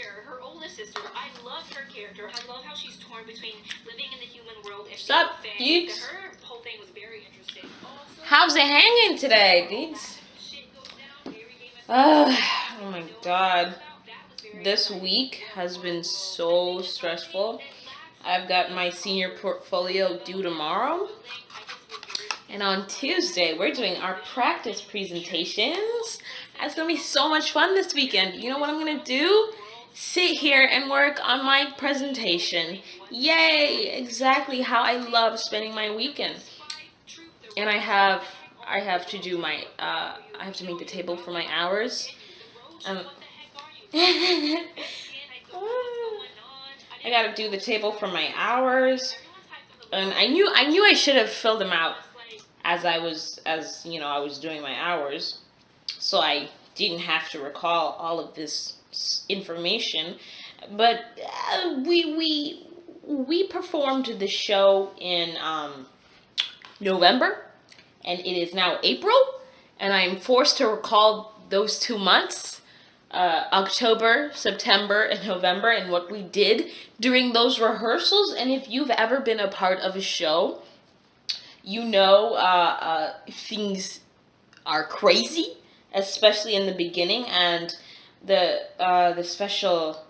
her oldest sister. I love her character. I love how she's torn between living in the human world and Sup, being dudes? Her whole thing was very interesting. Also, How's it hanging today, dudes? shit goes down. Mary gave us Ugh, oh my god. that was very This week has been so stressful. I've got my senior portfolio due tomorrow. And on Tuesday, we're doing our practice presentations. It's gonna be so much fun this weekend. You know what I'm gonna do? Sit here and work on my presentation. Yay! Exactly how I love spending my weekend. And I have, I have to do my, uh, I have to make the table for my hours. Um, I gotta do the table for my hours. And I knew, I knew I should have filled them out as I was, as you know, I was doing my hours, so I didn't have to recall all of this information. But uh, we we we performed the show in um, November, and it is now April, and I'm forced to recall those two months. Uh, October, September, and November, and what we did during those rehearsals. And if you've ever been a part of a show, you know uh, uh, things are crazy, especially in the beginning, and the uh, the special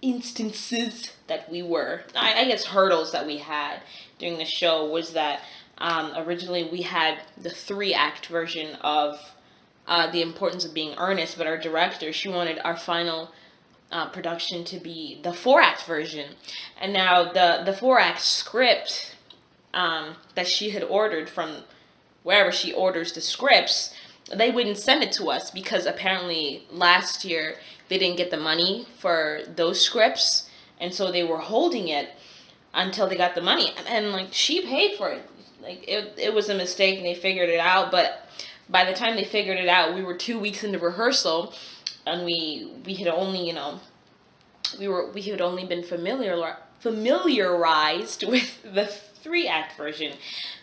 instances that we were, I, I guess, hurdles that we had during the show was that um, originally we had the three act version of uh, the importance of being earnest, but our director she wanted our final uh, production to be the four act version, and now the the four act script um, that she had ordered from wherever she orders the scripts, they wouldn't send it to us because apparently last year they didn't get the money for those scripts, and so they were holding it until they got the money. And, like she paid for it, like it it was a mistake, and they figured it out. But by the time they figured it out, we were two weeks into rehearsal, and we we had only you know we were we had only been familiar familiarized with the three act version.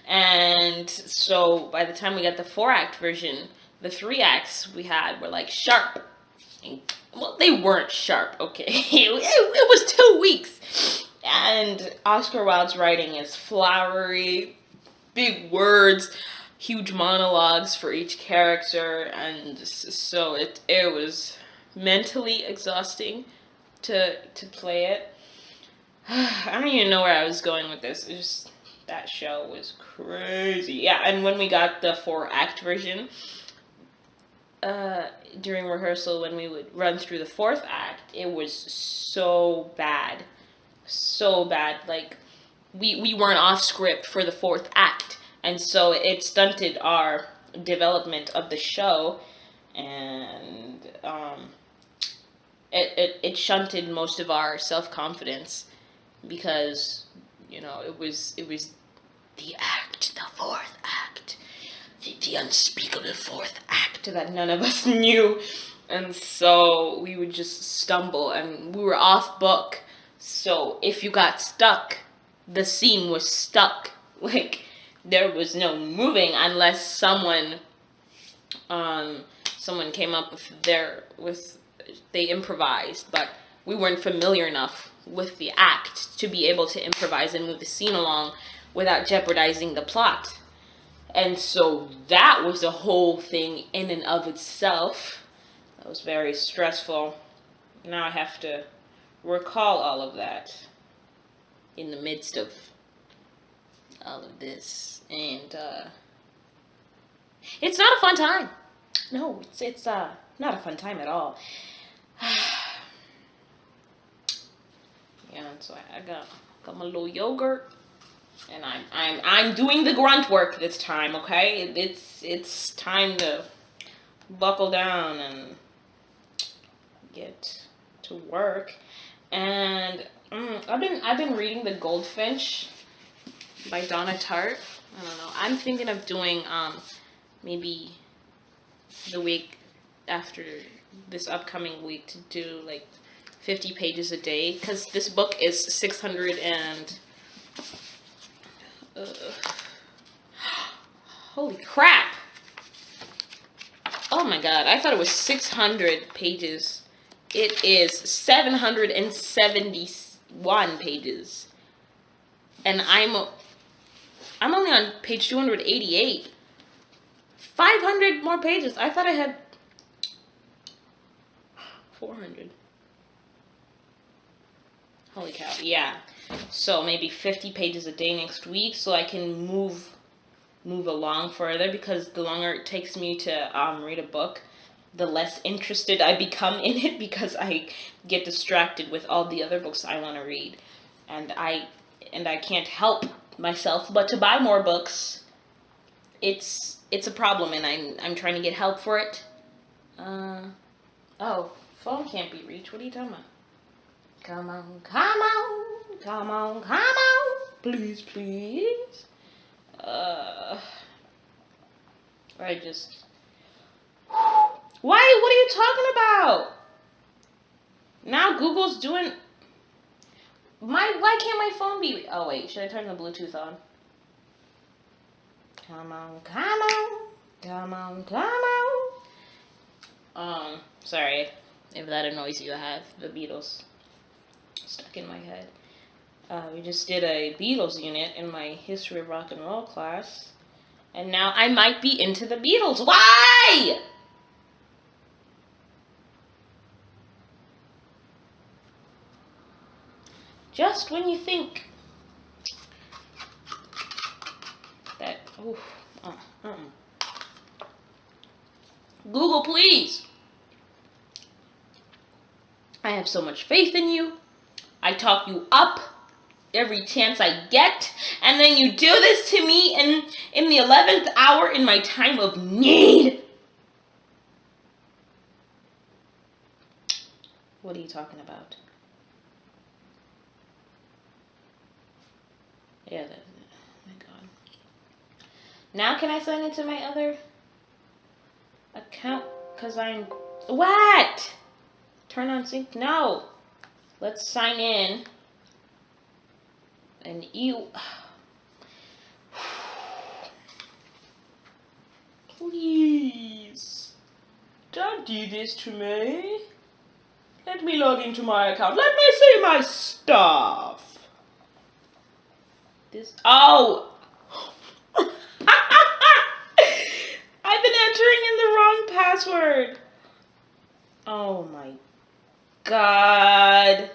And so by the time we got the four act version the three acts we had were like sharp. Well they weren't sharp okay? It, it was two weeks. And oscar wilde's writing is flowery big words huge monologues for each character and so it it was mentally exhausting to to play it. I don't even know where I was going with this. It just that show was crazy. Yeah, and when we got the four act version, uh, during rehearsal when we would run through the fourth act, it was so bad, so bad. Like we we weren't off script for the fourth act, and so it stunted our development of the show, and um, it, it, it shunted most of our self confidence because you know it was it was the act, the fourth act, the, the unspeakable fourth act that none of us knew, and so we would just stumble and we were off book. So if you got stuck, the scene was stuck. Like there was no moving unless someone um someone came up with their with they improvised, but we weren't familiar enough with the act to be able to improvise and move the scene along without jeopardizing the plot. And so that was a whole thing in and of itself. That was very stressful. Now I have to recall all of that in the midst of all of this. And uh it's not a fun time. No, it's it's uh not a fun time at all. yeah, so I, got got my little yogurt, and I'm I'm I'm doing the grunt work this time. Okay, it, it's it's time to buckle down and get to work. And mm, I've been I've been reading The Goldfinch by Donna Tartt. I don't know. I'm thinking of doing um maybe the week after this upcoming week to do like 50 pages a day because this book is 600 and uh, holy crap oh my god i thought it was 600 pages It is 771 pages. And I'm I'm only on page 288. 500 more pages. I thought I had 400. Holy cow. Yeah. So maybe 50 pages a day next week so I can move move along further because the longer it takes me to um, read a book, the less interested I become in it because I get distracted with all the other books I want to read. And I and I can't help myself but to buy more books. It's it's a problem and I'm I'm trying to get help for it. Uh oh, phone can't be reached. What are you talking about? Come on, come on, come on, come on. Please, please. Uh I just why? What are you talking about? Now Google's doing. My why can't my phone be? Oh wait, should I turn the Bluetooth on? Come on, come on, come on, come on. Um, sorry if that annoys you. I have the Beatles stuck in my head. Uh, we just did a Beatles unit in my history of rock and roll class, and now I might be into the Beatles. Why? just when you think that, oh, uh, uh, Google, please. I have so much faith in you. I talk you up every chance I get, and then you do this to me in, in the 11th hour in my time of need. What are you talking about? Yeah, that, oh my god. Now can I sign into my other account? Because I'm... What? Turn on sync? No. Let's sign in. And you... Please. Don't do this to me. Let me log into my account. Let me see my stuff this. Oh! I've been entering in the wrong password. Oh my god.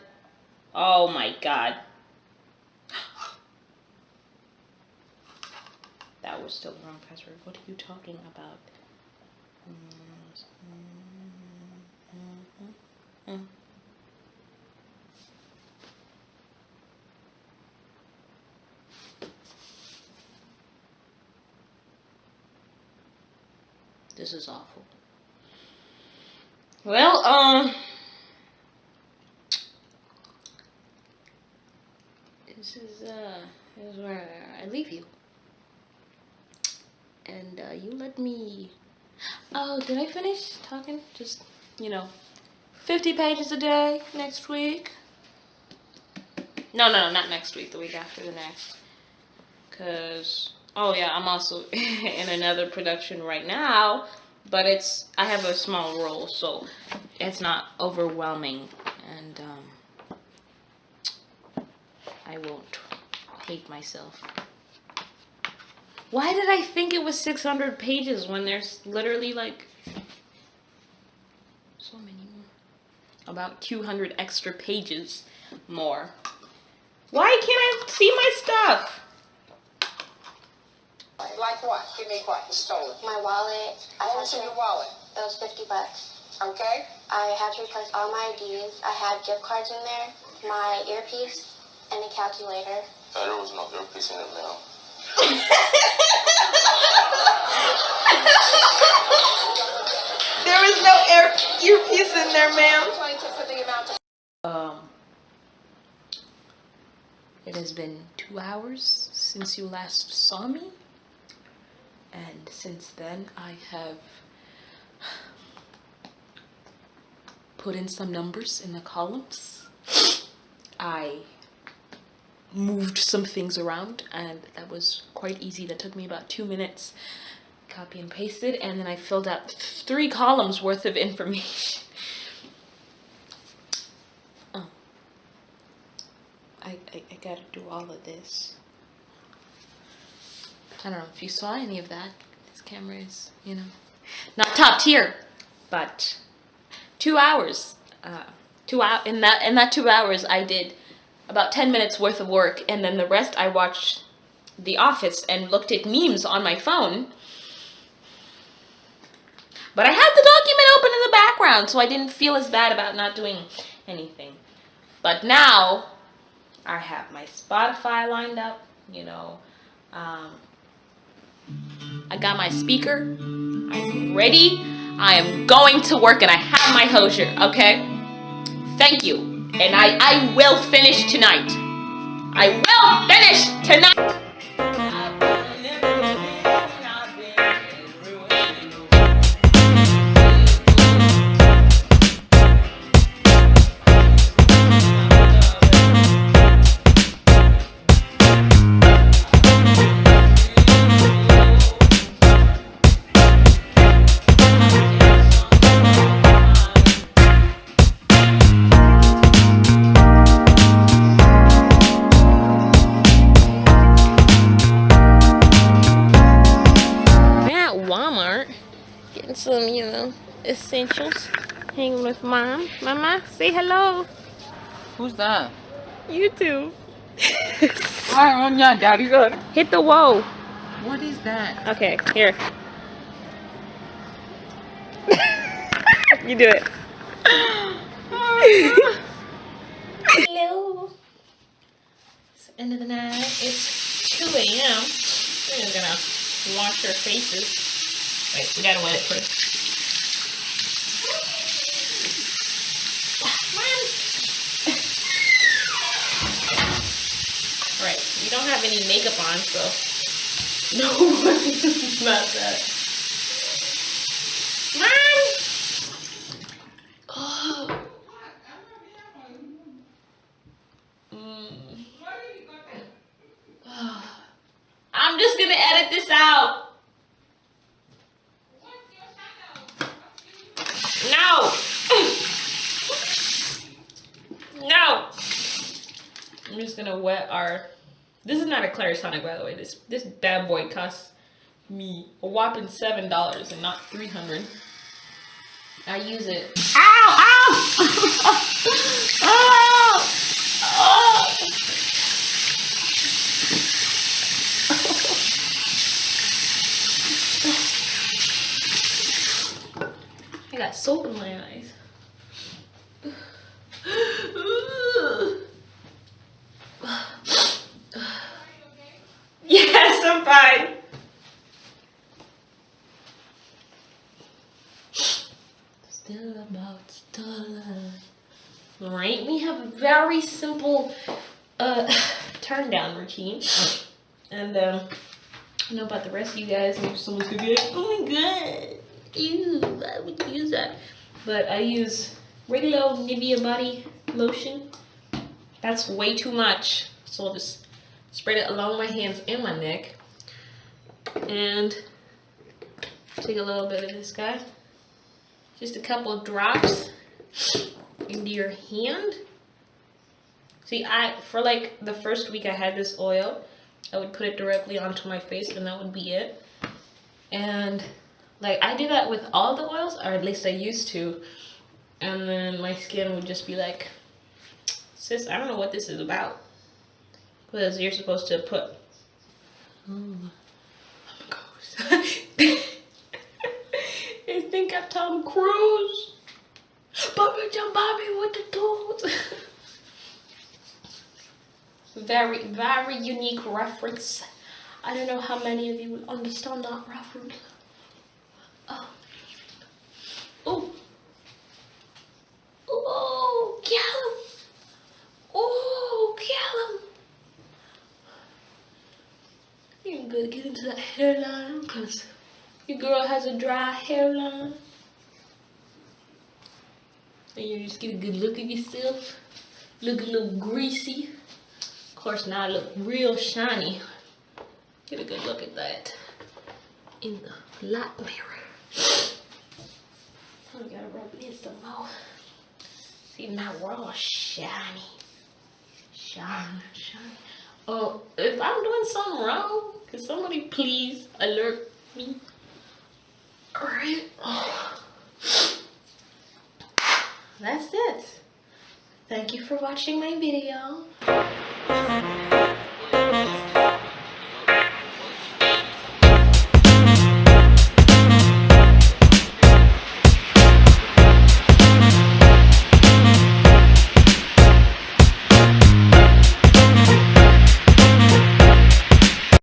Oh my god. That was still the wrong password. What are you talking about? This is awful. Well, um, this is, uh, this is where I leave you. And, uh, you let me, oh, did I finish talking? Just, you know, 50 pages a day next week. No, no, no, not next week, the week after the next. Because oh yeah, I'm also in another production right now, but it's I have a small role, so it's not overwhelming, and um, I won't hate myself. Why did I think it was 600 pages when there's literally like so many more? About 200 extra pages more. Why can't I see my stuff? Like what? Give me what you stole. My wallet. I what was in your wallet? It was 50 bucks. Okay. I had to replace all my IDs. I had gift cards in there, my earpiece, and a calculator. Uh, there was no earpiece in it, man. there was no ear earpiece in there, ma'am. Um, it has been two hours since you last saw me and since then I have put in some numbers in the columns. I moved some things around and that was quite easy. That took me about two minutes copy and pasted, and then I filled out three columns worth of information. oh. I, I, I gotta do all of this. I don't know if you saw any of that. This camera is, you know, not top tier, but two hours. Uh, two hour in that in that two hours, I did about ten minutes worth of work, and then the rest I watched The Office and looked at memes on my phone. But I had the document open in the background, so I didn't feel as bad about not doing anything. But now I have my Spotify lined up, you know. Um, I got my speaker. I'm ready. I am going to work and I have my Hozier, okay? Thank you. And I, I will finish tonight. I will finish tonight. Some, you know, essentials. Hanging with mom. Mama, say hello. Who's that? You YouTube. Hi, on your daddy good. Hit the whoa. What is that? Okay, here. you do it. Hello. It's the end of the night. It's 2 a.m. We're just gonna wash our faces. Wait, we gotta wet it first. Have any makeup on, so no worries about that. Mom! Oh. Mm. I'm just gonna edit this out. No! no! I'm just gonna wet our. This is not a Clarisonic, by the way. This this bad boy costs me a whopping seven dollars and not three hundred. I use it. Ow! Ow! Ow! Oh! I got soap in my eyes. Still about. Right, we have a very simple uh turn down routine. And um I know about the rest of you guys, maybe someone's gonna be like, oh my god, ew, why would use that? But I use regular old Nivea body lotion. That's way too much. So I'll just spread it along my hands and my neck. And take a little bit of this guy. Just a couple of drops into your hand. See, I for like the first week I had this oil, I would put it directly onto my face and that would be it. And like I do that with all the oils, or at least I used to. And then my skin would just be like, sis, I don't know what this is about. Because you're supposed to put. Oh, I'm a ghost. I think I'm Tom Cruise. Bobby John Bobby with the tools. Very, very unique reference. I don't know how many of you will understand that reference. Oh. Oh. Oh, Callum. Oh, Callum. You better get into that hairline because your girl has a dry hairline. And you just get a good look at yourself. Look a little greasy. Of course, now I look real shiny. Get a good look at that in the light mirror. I gotta rub it in some more. See, now we're all shiny. Shine. Oh, if I'm doing something wrong, can somebody please alert me? Alright. Oh. That's it. Thank you for watching my video. Thank you.